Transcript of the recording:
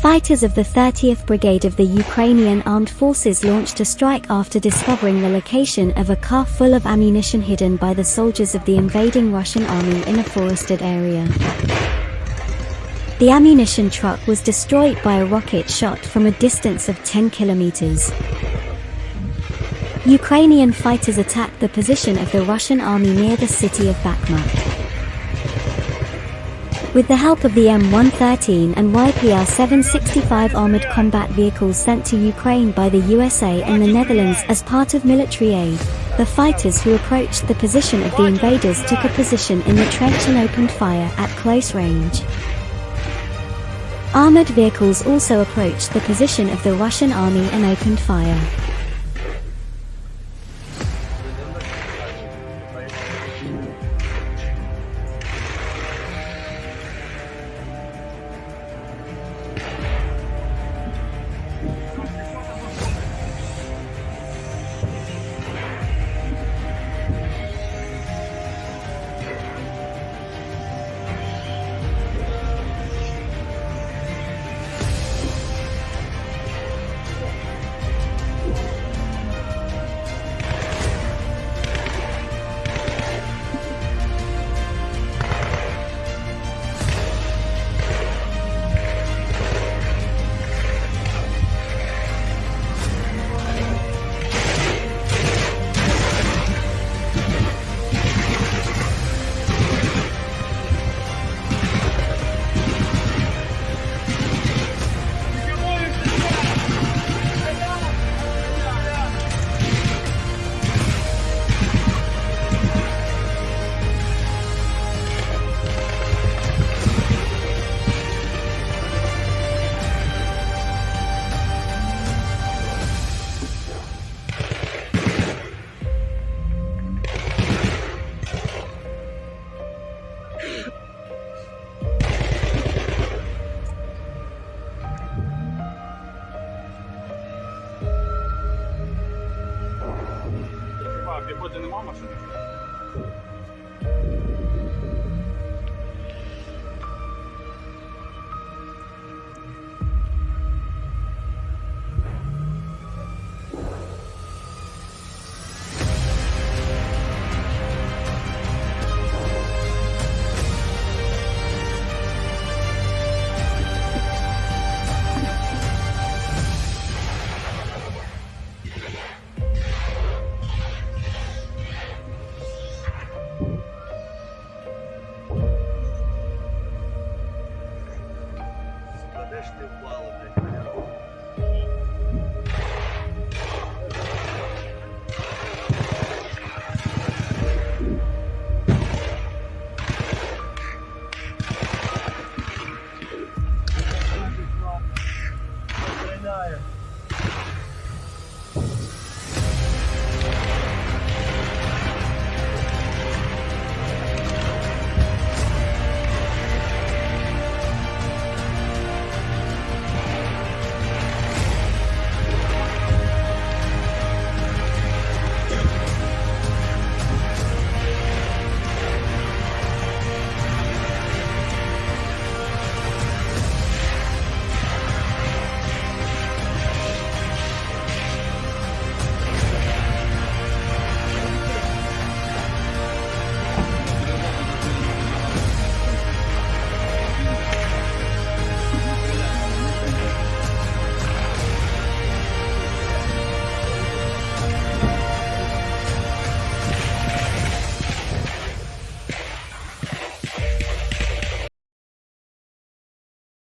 Fighters of the 30th Brigade of the Ukrainian Armed Forces launched a strike after discovering the location of a car full of ammunition hidden by the soldiers of the invading Russian army in a forested area. The ammunition truck was destroyed by a rocket shot from a distance of 10 kilometers. Ukrainian fighters attacked the position of the Russian army near the city of Bakhmut. With the help of the M113 and YPR-765 armored combat vehicles sent to Ukraine by the USA and the Netherlands as part of military aid, the fighters who approached the position of the invaders took a position in the trench and opened fire at close range. Armored vehicles also approached the position of the Russian army and opened fire. 妈妈说的。